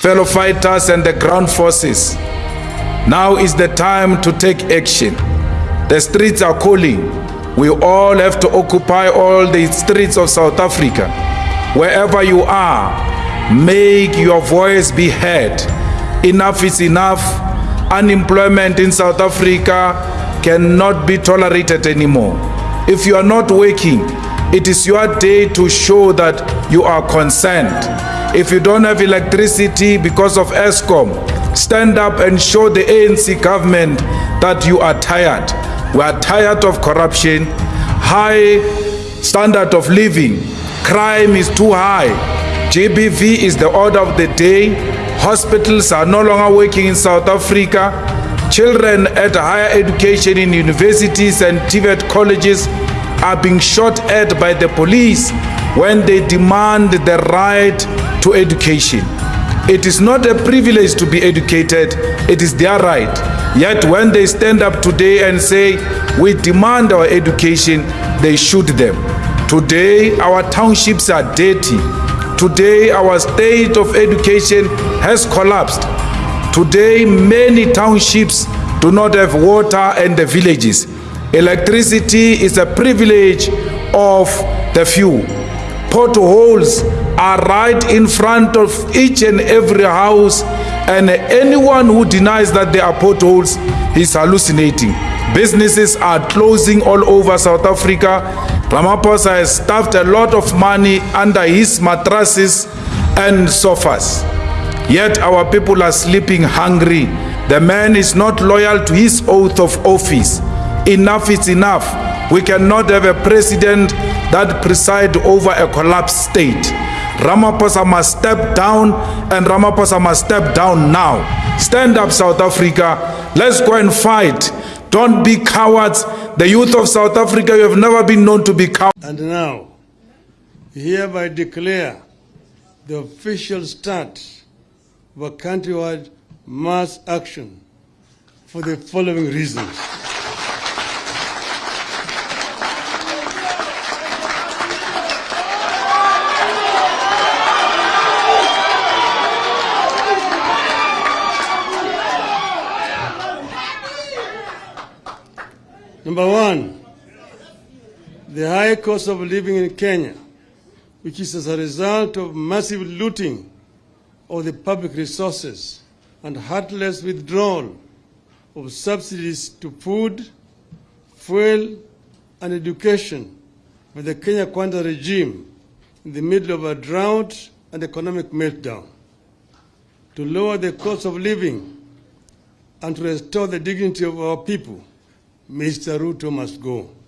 fellow fighters and the ground forces, now is the time to take action. The streets are calling. We all have to occupy all the streets of South Africa. Wherever you are, make your voice be heard. Enough is enough. Unemployment in South Africa cannot be tolerated anymore. If you are not working, it is your day to show that you are concerned. If you don't have electricity because of Eskom, stand up and show the ANC government that you are tired. We are tired of corruption, high standard of living, crime is too high. GBV is the order of the day. Hospitals are no longer working in South Africa. Children at higher education in universities and TVET colleges are being shot at by the police when they demand the right to education. It is not a privilege to be educated, it is their right. Yet when they stand up today and say, we demand our education, they shoot them. Today, our townships are dirty. Today, our state of education has collapsed. Today, many townships do not have water and the villages. Electricity is a privilege of the few. Potholes are right in front of each and every house and anyone who denies that there are potholes is hallucinating. Businesses are closing all over South Africa. Ramaphosa has stuffed a lot of money under his mattresses and sofas. Yet our people are sleeping hungry. The man is not loyal to his oath of office. Enough is enough. We cannot have a president that preside over a collapsed state. Ramaphosa must step down and Ramaphosa must step down now. Stand up, South Africa. Let's go and fight. Don't be cowards. The youth of South Africa, you have never been known to be cowards. And now, hereby declare the official start of a countrywide mass action for the following reasons. Number one, the high cost of living in Kenya, which is as a result of massive looting of the public resources and heartless withdrawal of subsidies to food, fuel, and education by the Kenya Kwanza regime in the middle of a drought and economic meltdown. To lower the cost of living and to restore the dignity of our people, Mr. Ruto must go.